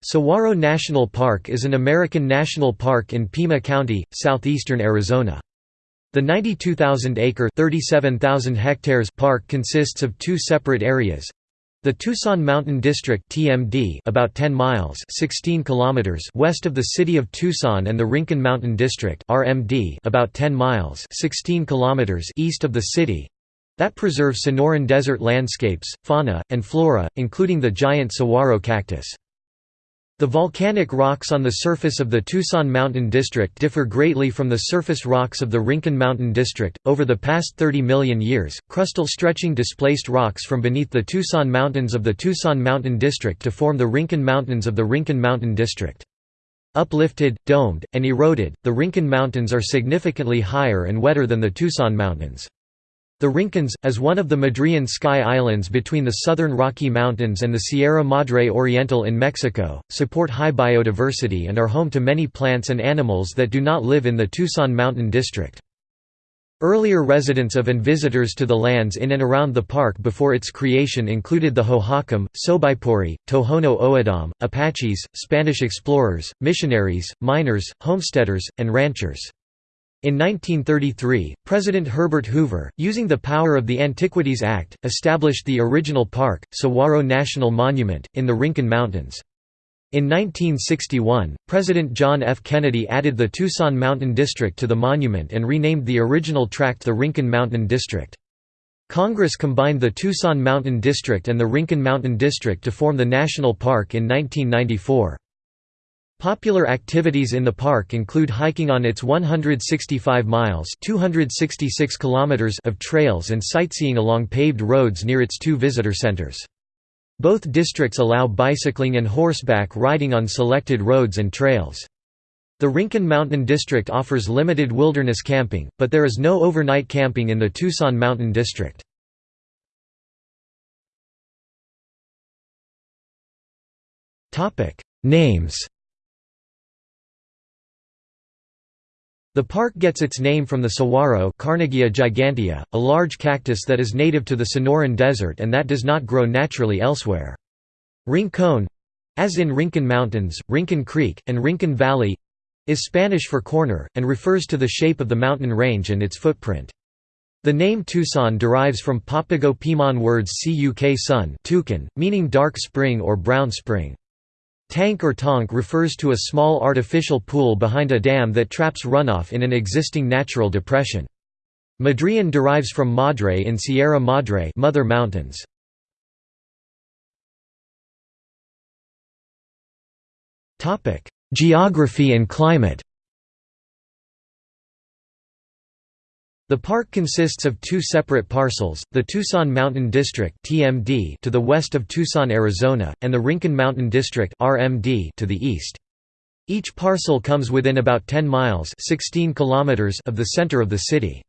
Saguaro National Park is an American national park in Pima County, southeastern Arizona. The 92,000-acre (37,000 hectares) park consists of two separate areas. The Tucson Mountain District (TMD), about 10 miles (16 kilometers) west of the city of Tucson, and the Rincon Mountain District (RMD), about 10 miles (16 kilometers) east of the city. That preserve Sonoran desert landscapes, fauna, and flora, including the giant saguaro cactus. The volcanic rocks on the surface of the Tucson Mountain District differ greatly from the surface rocks of the Rincon Mountain District. Over the past 30 million years, crustal stretching displaced rocks from beneath the Tucson Mountains of the Tucson Mountain District to form the Rincon Mountains of the Rincon Mountain District. Uplifted, domed, and eroded, the Rincon Mountains are significantly higher and wetter than the Tucson Mountains. The Rincons, as one of the Madrean Sky Islands between the southern Rocky Mountains and the Sierra Madre Oriental in Mexico, support high biodiversity and are home to many plants and animals that do not live in the Tucson Mountain District. Earlier residents of and visitors to the lands in and around the park before its creation included the Hohokam, Sobaipuri, Tohono O'odham, Apaches, Spanish explorers, missionaries, miners, homesteaders, and ranchers. In 1933, President Herbert Hoover, using the power of the Antiquities Act, established the original park, Saguaro National Monument, in the Rincon Mountains. In 1961, President John F. Kennedy added the Tucson Mountain District to the monument and renamed the original tract the Rincon Mountain District. Congress combined the Tucson Mountain District and the Rincon Mountain District to form the national park in 1994. Popular activities in the park include hiking on its 165 miles (266 kilometers) of trails and sightseeing along paved roads near its two visitor centers. Both districts allow bicycling and horseback riding on selected roads and trails. The Rincon Mountain District offers limited wilderness camping, but there is no overnight camping in the Tucson Mountain District. Names The park gets its name from the saguaro Carnegiea gigantea, a large cactus that is native to the Sonoran Desert and that does not grow naturally elsewhere. Rincon—as in Rincon Mountains, Rincon Creek, and Rincon Valley—is Spanish for corner, and refers to the shape of the mountain range and its footprint. The name Tucson derives from Papago Piman words cuk sun meaning dark spring or brown spring. Tank or tonk refers to a small artificial pool behind a dam that traps runoff in an existing natural depression. Madrean derives from Madre in Sierra Madre Mother Mountains. Geography and climate The park consists of two separate parcels, the Tucson Mountain District (TMD) to the west of Tucson, Arizona, and the Rincon Mountain District (RMD) to the east. Each parcel comes within about 10 miles (16 kilometers) of the center of the city.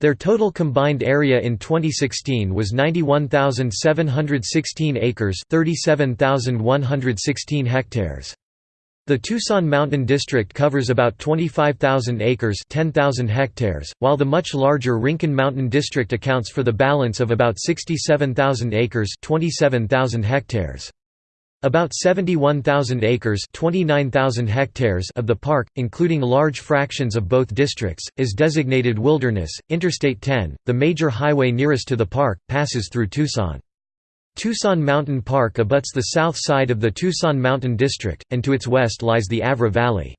Their total combined area in 2016 was 91,716 acres, 37,116 hectares. The Tucson Mountain District covers about 25,000 acres 10,000 hectares, while the much larger Rincon Mountain District accounts for the balance of about 67,000 acres 27,000 hectares. About 71,000 acres 29,000 hectares of the park, including large fractions of both districts, is designated wilderness. Interstate 10, the major highway nearest to the park, passes through Tucson. Tucson Mountain Park abuts the south side of the Tucson Mountain District, and to its west lies the Avra Valley.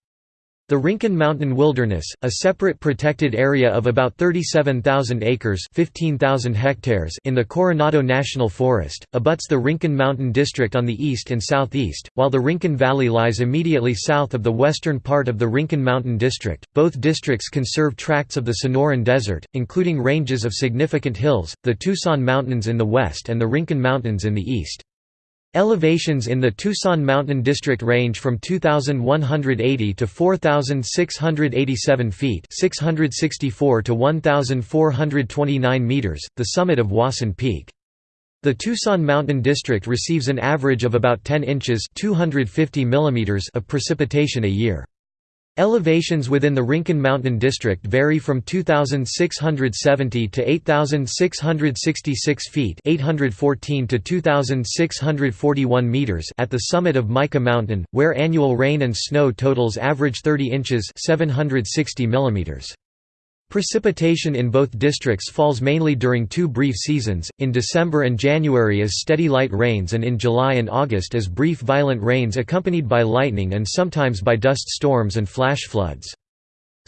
The Rincon Mountain Wilderness, a separate protected area of about 37,000 acres 15,000 hectares in the Coronado National Forest, abuts the Rincon Mountain District on the east and southeast, while the Rincon Valley lies immediately south of the western part of the Rincon Mountain District. Both districts conserve tracts of the Sonoran Desert, including ranges of significant hills, the Tucson Mountains in the west and the Rincon Mountains in the east. Elevations in the Tucson Mountain District range from 2,180 to 4,687 feet 664 to 1,429 meters, the summit of Wasson Peak. The Tucson Mountain District receives an average of about 10 inches 250 millimeters of precipitation a year. Elevations within the Rincon Mountain District vary from 2,670 to 8,666 feet 814 to 2,641 meters at the summit of Mica Mountain, where annual rain and snow totals average 30 inches 760 millimeters. Precipitation in both districts falls mainly during two brief seasons, in December and January as steady light rains and in July and August as brief violent rains accompanied by lightning and sometimes by dust storms and flash floods.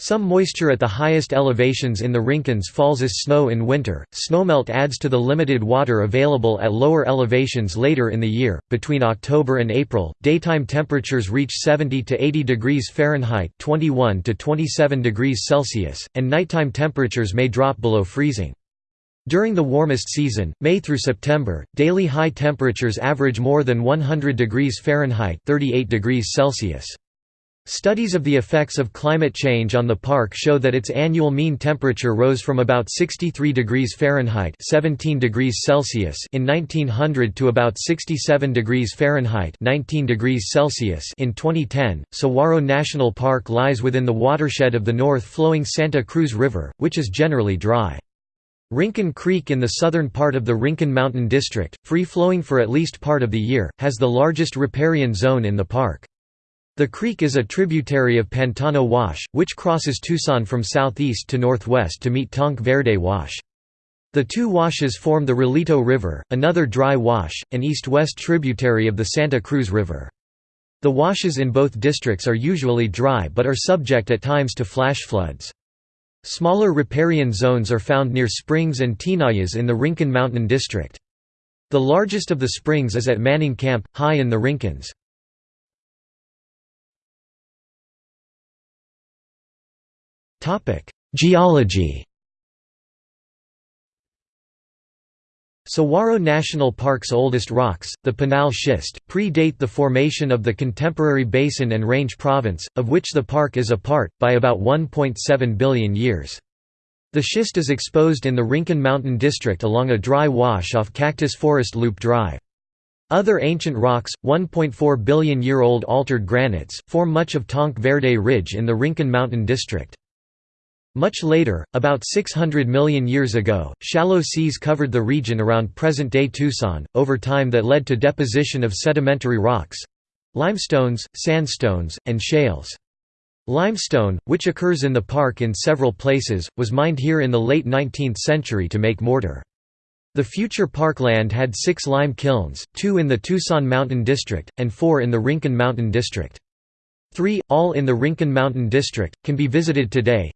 Some moisture at the highest elevations in the Rincons falls as snow in winter. Snowmelt adds to the limited water available at lower elevations later in the year. Between October and April, daytime temperatures reach 70 to 80 degrees Fahrenheit (21 to 27 degrees Celsius), and nighttime temperatures may drop below freezing. During the warmest season, May through September, daily high temperatures average more than 100 degrees Fahrenheit (38 degrees Celsius). Studies of the effects of climate change on the park show that its annual mean temperature rose from about 63 degrees Fahrenheit 17 degrees Celsius in 1900 to about 67 degrees Fahrenheit 19 degrees Celsius in 2010. Saguaro National Park lies within the watershed of the north-flowing Santa Cruz River, which is generally dry. Rincon Creek in the southern part of the Rincon Mountain District, free-flowing for at least part of the year, has the largest riparian zone in the park. The creek is a tributary of Pantano Wash, which crosses Tucson from southeast to northwest to meet Tanque Verde Wash. The two washes form the Rillito River, another dry wash, an east-west tributary of the Santa Cruz River. The washes in both districts are usually dry but are subject at times to flash floods. Smaller riparian zones are found near springs and tinajas in the Rincon Mountain District. The largest of the springs is at Manning Camp, high in the Rincons. Geology Saguaro National Park's oldest rocks, the Pinal Schist, predate the formation of the contemporary Basin and Range Province, of which the park is a part, by about 1.7 billion years. The schist is exposed in the Rincon Mountain District along a dry wash off Cactus Forest Loop Drive. Other ancient rocks, 1.4 billion year old altered granites, form much of Tanque Verde Ridge in the Rincon Mountain District. Much later, about 600 million years ago, shallow seas covered the region around present-day Tucson, over time that led to deposition of sedimentary rocks—limestones, sandstones, and shales. Limestone, which occurs in the park in several places, was mined here in the late 19th century to make mortar. The future parkland had six lime kilns, two in the Tucson Mountain District, and four in the Rincon Mountain District. Three, all in the Rincon Mountain District, can be visited today,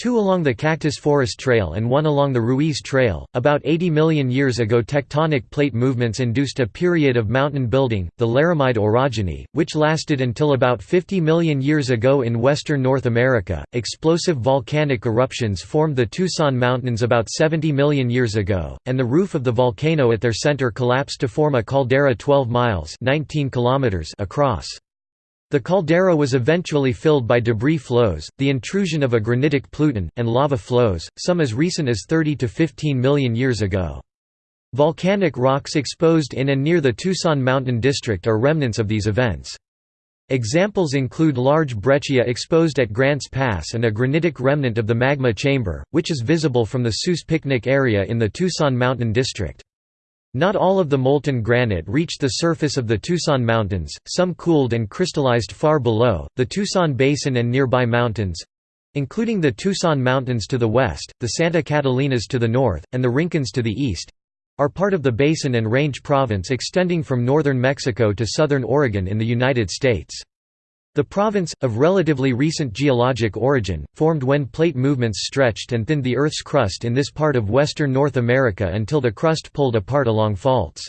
Two along the Cactus Forest Trail and one along the Ruiz Trail. About 80 million years ago, tectonic plate movements induced a period of mountain building, the Laramide orogeny, which lasted until about 50 million years ago in western North America. Explosive volcanic eruptions formed the Tucson Mountains about 70 million years ago, and the roof of the volcano at their center collapsed to form a caldera 12 miles (19 kilometers) across. The caldera was eventually filled by debris flows, the intrusion of a granitic pluton, and lava flows, some as recent as 30 to 15 million years ago. Volcanic rocks exposed in and near the Tucson Mountain District are remnants of these events. Examples include large breccia exposed at Grants Pass and a granitic remnant of the magma chamber, which is visible from the Sus Picnic area in the Tucson Mountain District. Not all of the molten granite reached the surface of the Tucson Mountains, some cooled and crystallized far below. The Tucson Basin and nearby mountains including the Tucson Mountains to the west, the Santa Catalinas to the north, and the Rincons to the east are part of the Basin and Range Province extending from northern Mexico to southern Oregon in the United States. The province, of relatively recent geologic origin, formed when plate movements stretched and thinned the Earth's crust in this part of western North America until the crust pulled apart along faults.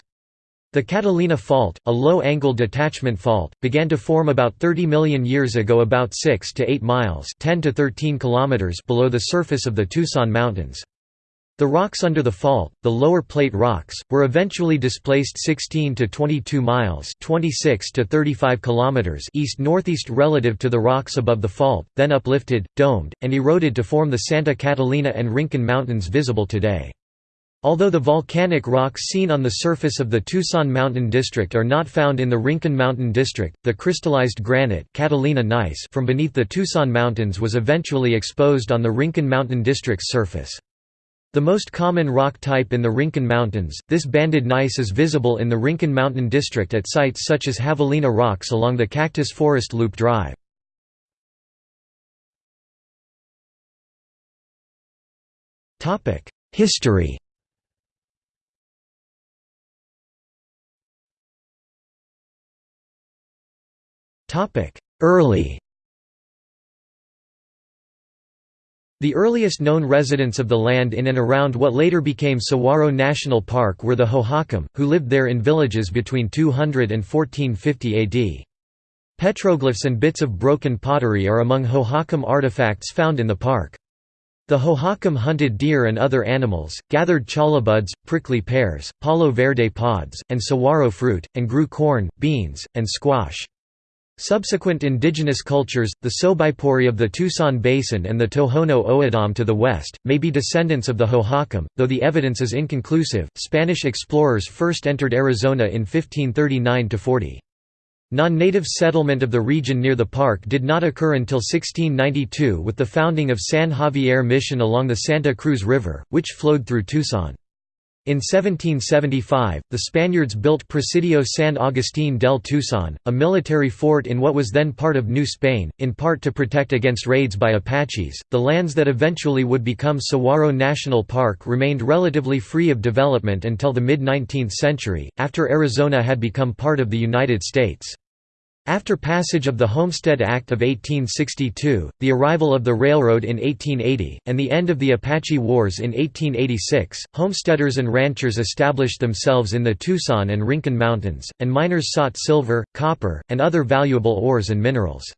The Catalina Fault, a low-angle detachment fault, began to form about 30 million years ago about 6 to 8 miles 10 to 13 kilometers below the surface of the Tucson Mountains. The rocks under the fault, the lower plate rocks, were eventually displaced 16 to 22 miles (26 to 35 kilometers) east-northeast relative to the rocks above the fault, then uplifted, domed, and eroded to form the Santa Catalina and Rincon Mountains visible today. Although the volcanic rocks seen on the surface of the Tucson Mountain District are not found in the Rincon Mountain District, the crystallized granite Catalina gneiss from beneath the Tucson Mountains was eventually exposed on the Rincon Mountain District's surface. The most common rock type in the Rincon Mountains, this banded gneiss is visible in the Rincon Mountain District at sites such as Javelina Rocks along the Cactus Forest Loop Drive. History Early The earliest known residents of the land in and around what later became Saguaro National Park were the Hohokam, who lived there in villages between 200 and 1450 AD. Petroglyphs and bits of broken pottery are among Hohokam artifacts found in the park. The Hohokam hunted deer and other animals, gathered cholla buds, prickly pears, palo verde pods, and saguaro fruit, and grew corn, beans, and squash. Subsequent indigenous cultures, the Sobaipuri of the Tucson Basin and the Tohono O'odham to the west, may be descendants of the Hohokam, though the evidence is inconclusive. Spanish explorers first entered Arizona in 1539 40. Non-native settlement of the region near the park did not occur until 1692 with the founding of San Xavier Mission along the Santa Cruz River, which flowed through Tucson. In 1775, the Spaniards built Presidio San Agustín del Tucson, a military fort in what was then part of New Spain, in part to protect against raids by Apaches. The lands that eventually would become Saguaro National Park remained relatively free of development until the mid 19th century, after Arizona had become part of the United States. After passage of the Homestead Act of 1862, the arrival of the railroad in 1880, and the end of the Apache Wars in 1886, homesteaders and ranchers established themselves in the Tucson and Rincon Mountains, and miners sought silver, copper, and other valuable ores and minerals.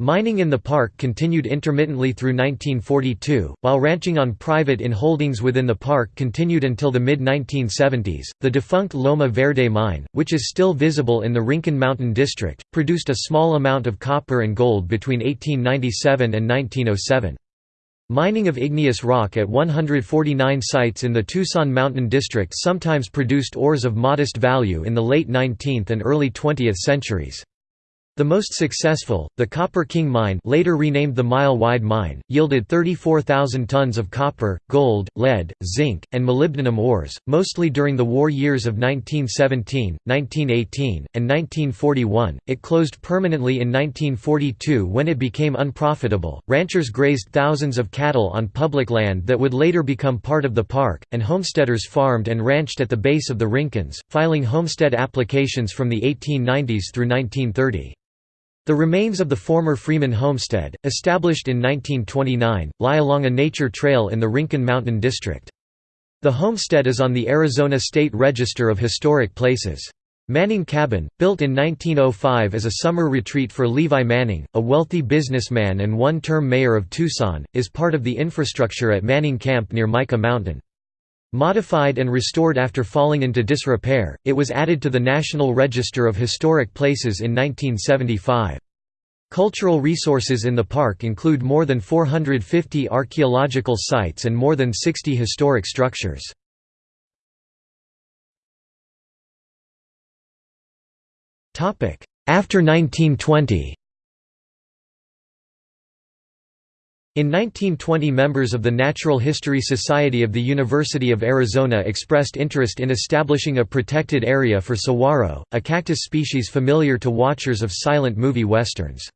Mining in the park continued intermittently through 1942, while ranching on private in holdings within the park continued until the mid-1970s. The defunct Loma Verde mine, which is still visible in the Rincon Mountain District, produced a small amount of copper and gold between 1897 and 1907. Mining of igneous rock at 149 sites in the Tucson Mountain District sometimes produced ores of modest value in the late 19th and early 20th centuries. The most successful, the Copper King Mine later renamed the Mile Wide Mine, yielded 34,000 tons of copper, gold, lead, zinc, and molybdenum ores, mostly during the war years of 1917, 1918, and 1941. It closed permanently in 1942 when it became unprofitable. Ranchers grazed thousands of cattle on public land that would later become part of the park, and homesteaders farmed and ranched at the base of the Rincons, filing homestead applications from the 1890s through 1930. The remains of the former Freeman homestead, established in 1929, lie along a nature trail in the Rincon Mountain District. The homestead is on the Arizona State Register of Historic Places. Manning Cabin, built in 1905 as a summer retreat for Levi Manning, a wealthy businessman and one-term mayor of Tucson, is part of the infrastructure at Manning Camp near Mica Mountain. Modified and restored after falling into disrepair, it was added to the National Register of Historic Places in 1975. Cultural resources in the park include more than 450 archaeological sites and more than 60 historic structures. After 1920 In 1920 members of the Natural History Society of the University of Arizona expressed interest in establishing a protected area for saguaro, a cactus species familiar to watchers of silent movie westerns.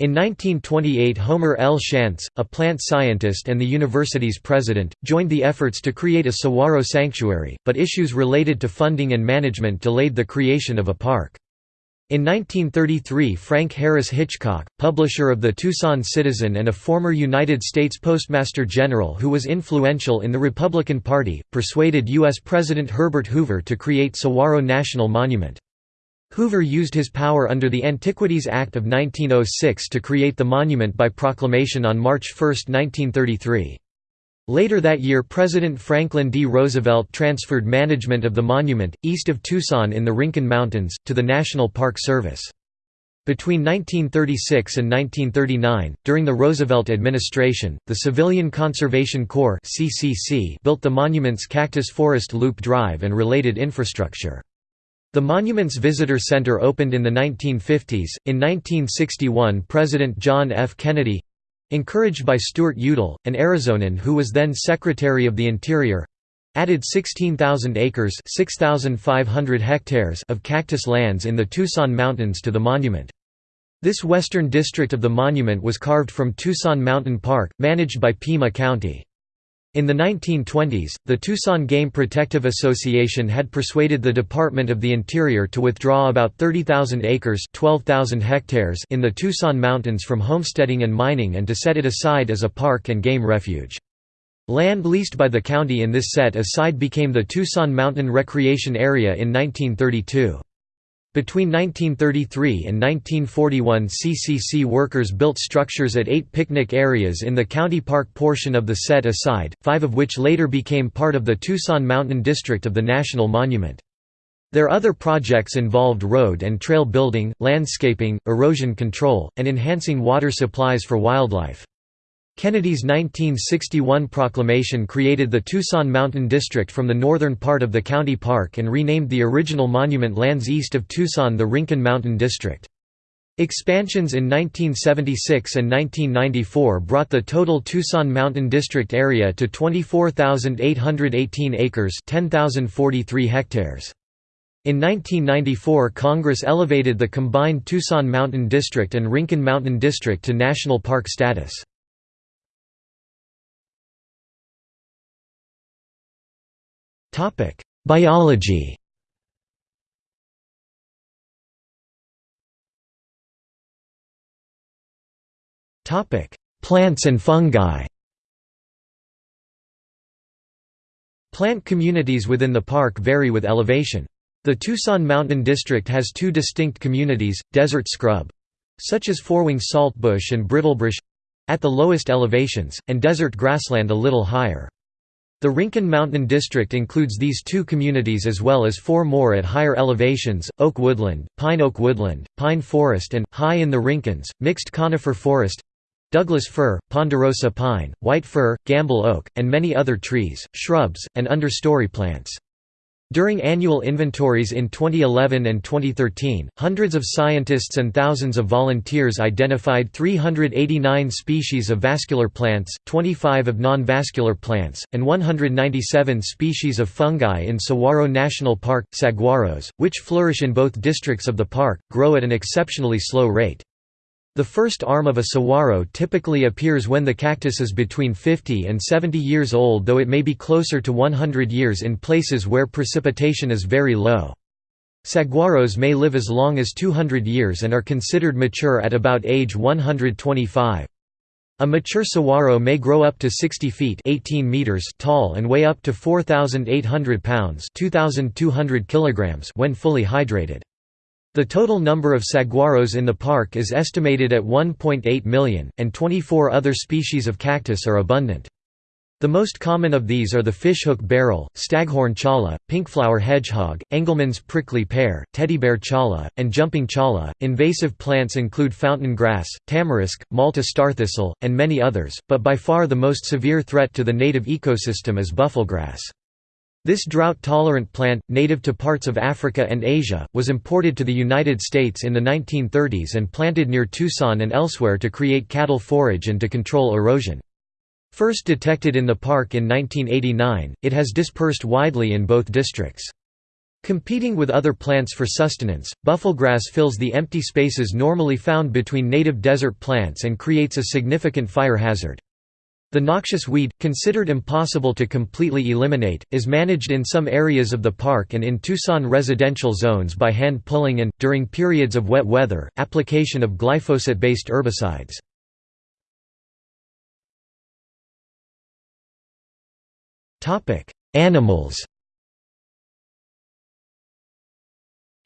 In 1928 Homer L. Shantz, a plant scientist and the university's president, joined the efforts to create a saguaro sanctuary, but issues related to funding and management delayed the creation of a park. In 1933 Frank Harris Hitchcock, publisher of the Tucson Citizen and a former United States Postmaster General who was influential in the Republican Party, persuaded U.S. President Herbert Hoover to create Saguaro National Monument. Hoover used his power under the Antiquities Act of 1906 to create the monument by proclamation on March 1, 1933. Later that year President Franklin D. Roosevelt transferred management of the monument, east of Tucson in the Rincon Mountains, to the National Park Service. Between 1936 and 1939, during the Roosevelt administration, the Civilian Conservation Corps built the monument's Cactus Forest Loop Drive and related infrastructure. The monument's visitor center opened in the 1950s. In 1961, President John F. Kennedy encouraged by Stuart Udall, an Arizonan who was then Secretary of the Interior added 16,000 acres 6,500 hectares of cactus lands in the Tucson Mountains to the monument. This western district of the monument was carved from Tucson Mountain Park, managed by Pima County. In the 1920s, the Tucson Game Protective Association had persuaded the Department of the Interior to withdraw about 30,000 acres 12,000 hectares in the Tucson Mountains from homesteading and mining and to set it aside as a park and game refuge. Land leased by the county in this set aside became the Tucson Mountain Recreation Area in 1932. Between 1933 and 1941 CCC workers built structures at eight picnic areas in the county park portion of the set aside, five of which later became part of the Tucson Mountain District of the National Monument. Their other projects involved road and trail building, landscaping, erosion control, and enhancing water supplies for wildlife. Kennedy's 1961 proclamation created the Tucson Mountain District from the northern part of the county park and renamed the original monument lands east of Tucson the Rincon Mountain District. Expansions in 1976 and 1994 brought the total Tucson Mountain District area to 24,818 acres 10,043 hectares. In 1994 Congress elevated the combined Tucson Mountain District and Rincon Mountain District to national park status. Topic: Biology. Topic: Plants and fungi. Plant communities within the park vary with elevation. The Tucson Mountain District has two distinct communities, desert scrub such as fourwing saltbush and brittlebush at the lowest elevations, and desert grassland a little higher. The Rincon Mountain District includes these two communities as well as four more at higher elevations, oak woodland, pine oak woodland, pine forest and, high in the Rincons, mixed conifer forest Douglas fir, ponderosa pine, white fir, Gambel oak, and many other trees, shrubs, and understory plants. During annual inventories in 2011 and 2013, hundreds of scientists and thousands of volunteers identified 389 species of vascular plants, 25 of non-vascular plants, and 197 species of fungi in Saguaro National Park. Saguaros, which flourish in both districts of the park, grow at an exceptionally slow rate. The first arm of a saguaro typically appears when the cactus is between 50 and 70 years old though it may be closer to 100 years in places where precipitation is very low. Saguaros may live as long as 200 years and are considered mature at about age 125. A mature saguaro may grow up to 60 feet 18 meters tall and weigh up to 4,800 pounds 2,200 kilograms when fully hydrated. The total number of saguaros in the park is estimated at 1.8 million, and 24 other species of cactus are abundant. The most common of these are the fishhook barrel, staghorn cholla, pinkflower hedgehog, Engelmann's prickly pear, teddy bear cholla, and jumping cholla. Invasive plants include fountain grass, tamarisk, Malta starthistle, and many others, but by far the most severe threat to the native ecosystem is buffelgrass. This drought-tolerant plant, native to parts of Africa and Asia, was imported to the United States in the 1930s and planted near Tucson and elsewhere to create cattle forage and to control erosion. First detected in the park in 1989, it has dispersed widely in both districts. Competing with other plants for sustenance, buffelgrass fills the empty spaces normally found between native desert plants and creates a significant fire hazard. The noxious weed, considered impossible to completely eliminate, is managed in some areas of the park and in Tucson residential zones by hand pulling and, during periods of wet weather, application of glyphosate-based herbicides. Animals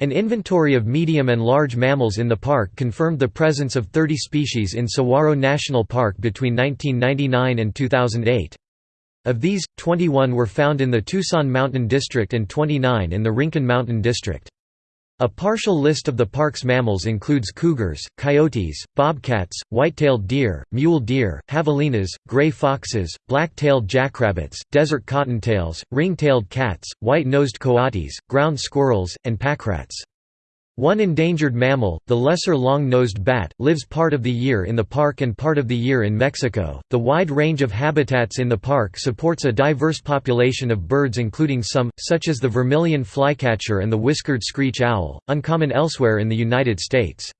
An inventory of medium and large mammals in the park confirmed the presence of 30 species in Saguaro National Park between 1999 and 2008. Of these, 21 were found in the Tucson Mountain District and 29 in the Rincon Mountain District. A partial list of the park's mammals includes cougars, coyotes, bobcats, white-tailed deer, mule deer, javelinas, gray foxes, black-tailed jackrabbits, desert cottontails, ring-tailed cats, white-nosed coatis, ground squirrels, and packrats. One endangered mammal, the lesser long-nosed bat, lives part of the year in the park and part of the year in Mexico. The wide range of habitats in the park supports a diverse population of birds including some, such as the vermilion flycatcher and the whiskered screech owl, uncommon elsewhere in the United States.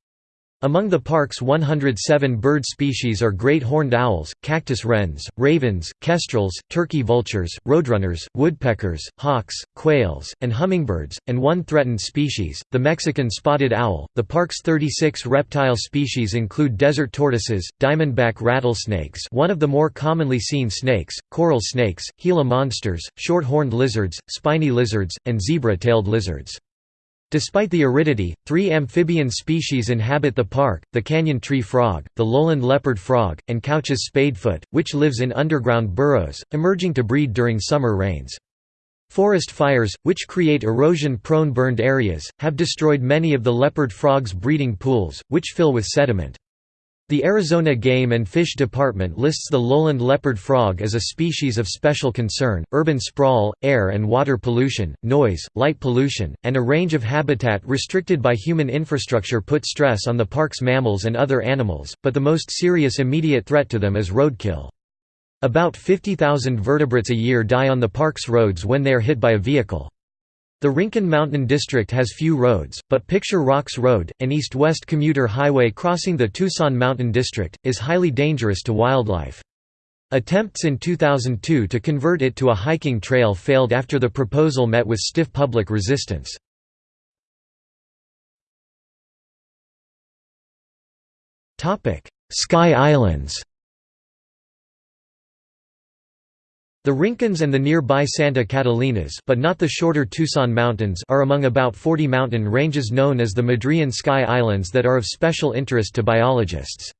Among the park's 107 bird species are great horned owls, cactus wrens, ravens, kestrels, turkey vultures, roadrunners, woodpeckers, hawks, quails, and hummingbirds, and one threatened species, the Mexican spotted owl. The park's 36 reptile species include desert tortoises, diamondback rattlesnakes, one of the more commonly seen snakes, coral snakes, Gila monsters, short-horned lizards, spiny lizards, and zebra-tailed lizards. Despite the aridity, three amphibian species inhabit the park, the canyon tree frog, the lowland leopard frog, and Couch's spadefoot, which lives in underground burrows, emerging to breed during summer rains. Forest fires, which create erosion-prone burned areas, have destroyed many of the leopard frog's breeding pools, which fill with sediment. The Arizona Game and Fish Department lists the lowland leopard frog as a species of special concern. Urban sprawl, air and water pollution, noise, light pollution, and a range of habitat restricted by human infrastructure put stress on the park's mammals and other animals, but the most serious immediate threat to them is roadkill. About 50,000 vertebrates a year die on the park's roads when they are hit by a vehicle. The Rincon Mountain District has few roads, but Picture Rocks Road, an east-west commuter highway crossing the Tucson Mountain District, is highly dangerous to wildlife. Attempts in 2002 to convert it to a hiking trail failed after the proposal met with stiff public resistance. Sky Islands The Rincons and the nearby Santa Catalinas but not the shorter Tucson Mountains are among about 40 mountain ranges known as the Madrean Sky Islands that are of special interest to biologists.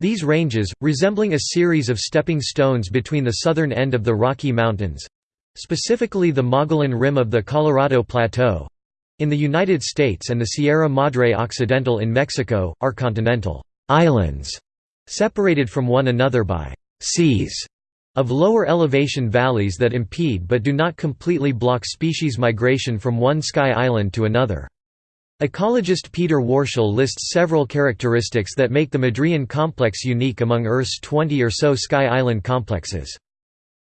These ranges, resembling a series of stepping stones between the southern end of the Rocky Mountains—specifically the Mogollon rim of the Colorado Plateau—in the United States and the Sierra Madre Occidental in Mexico, are continental islands, separated from one another by seas of lower elevation valleys that impede but do not completely block species migration from one sky island to another. Ecologist Peter Warshall lists several characteristics that make the Madrean complex unique among Earth's 20 or so sky island complexes.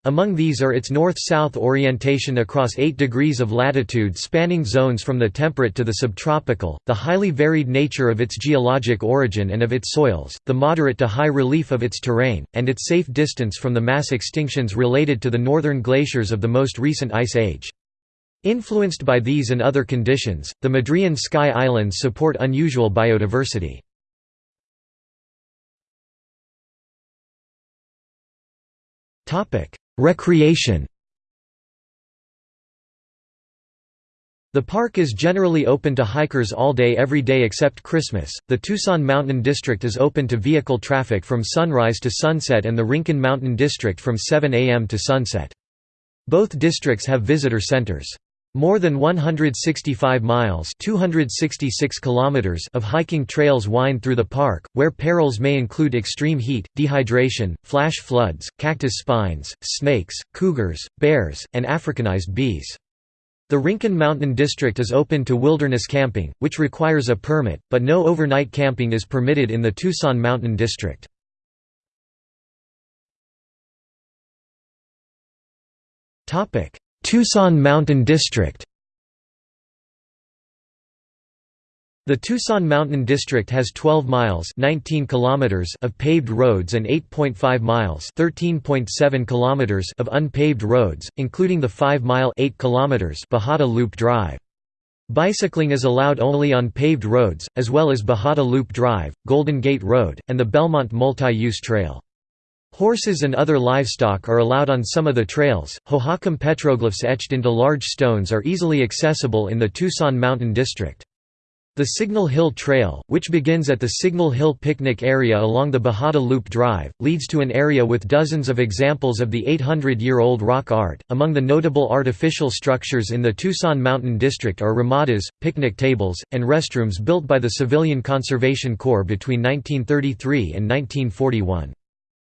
Among these are its north-south orientation across 8 degrees of latitude spanning zones from the temperate to the subtropical, the highly varied nature of its geologic origin and of its soils, the moderate to high relief of its terrain, and its safe distance from the mass extinctions related to the northern glaciers of the most recent ice age. Influenced by these and other conditions, the Madrean Sky Islands support unusual biodiversity. Topic: Recreation The park is generally open to hikers all day every day except Christmas. The Tucson Mountain District is open to vehicle traffic from sunrise to sunset and the Rincon Mountain District from 7 a.m. to sunset. Both districts have visitor centers. More than 165 miles 266 kilometers of hiking trails wind through the park, where perils may include extreme heat, dehydration, flash floods, cactus spines, snakes, cougars, bears, and Africanized bees. The Rincon Mountain District is open to wilderness camping, which requires a permit, but no overnight camping is permitted in the Tucson Mountain District. Tucson Mountain District The Tucson Mountain District has 12 miles 19 kilometers of paved roads and 8.5 miles 13.7 kilometers of unpaved roads, including the 5-mile 8 kilometers Bajada Loop Drive. Bicycling is allowed only on paved roads, as well as Bajada Loop Drive, Golden Gate Road, and the Belmont Multi-Use Trail. Horses and other livestock are allowed on some of the trails. Hohokam petroglyphs etched into large stones are easily accessible in the Tucson Mountain District. The Signal Hill Trail, which begins at the Signal Hill picnic area along the Bajada Loop Drive, leads to an area with dozens of examples of the 800-year-old rock art. Among the notable artificial structures in the Tucson Mountain District are ramadas, picnic tables, and restrooms built by the Civilian Conservation Corps between 1933 and 1941.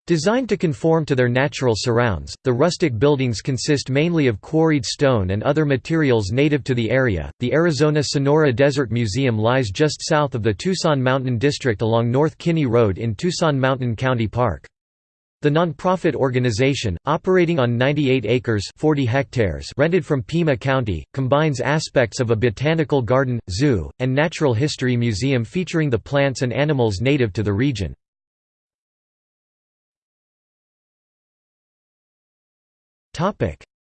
Designed to conform to their natural surrounds, the rustic buildings consist mainly of quarried stone and other materials native to the area. The Arizona Sonora Desert Museum lies just south of the Tucson Mountain District along North Kinney Road in Tucson Mountain County Park. The nonprofit organization, operating on 98 acres 40 hectares rented from Pima County, combines aspects of a botanical garden, zoo, and natural history museum featuring the plants and animals native to the region.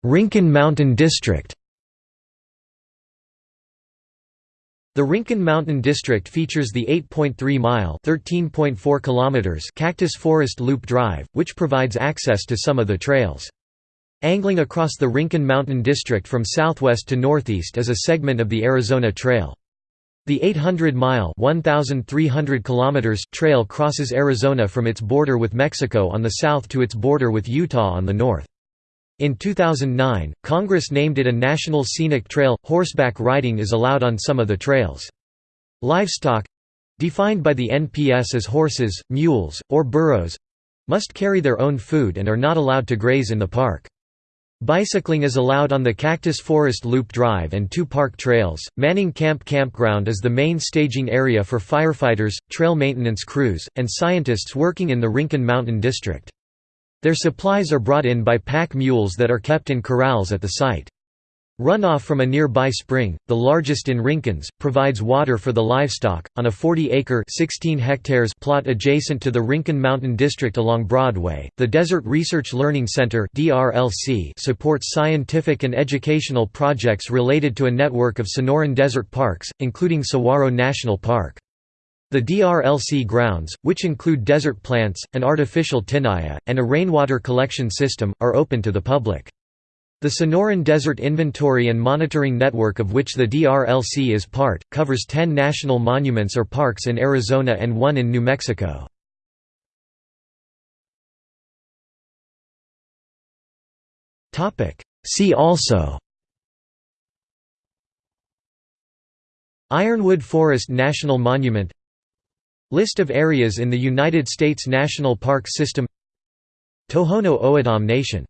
Rincon Mountain District The Rincon Mountain District features the 8.3-mile (13.4 kilometers) Cactus Forest Loop Drive, which provides access to some of the trails. Angling across the Rincon Mountain District from southwest to northeast is a segment of the Arizona Trail. The 800-mile (1,300 kilometers) trail crosses Arizona from its border with Mexico on the south to its border with Utah on the north. In 2009, Congress named it a National Scenic Trail. Horseback riding is allowed on some of the trails. Livestock defined by the NPS as horses, mules, or burros must carry their own food and are not allowed to graze in the park. Bicycling is allowed on the Cactus Forest Loop Drive and two park trails. Manning Camp Campground is the main staging area for firefighters, trail maintenance crews, and scientists working in the Rincon Mountain District. Their supplies are brought in by pack mules that are kept in corrals at the site. Runoff from a nearby spring, the largest in Rincons, provides water for the livestock. On a 40-acre (16 hectares) plot adjacent to the Rincon Mountain District along Broadway, the Desert Research Learning Center (DRLC) supports scientific and educational projects related to a network of Sonoran desert parks, including Saguaro National Park. The DRLC grounds, which include desert plants, an artificial tinaja, and a rainwater collection system, are open to the public. The Sonoran Desert Inventory and Monitoring Network of which the DRLC is part, covers 10 national monuments or parks in Arizona and one in New Mexico. See also Ironwood Forest National Monument List of areas in the United States National Park System. Tohono O'odham Nation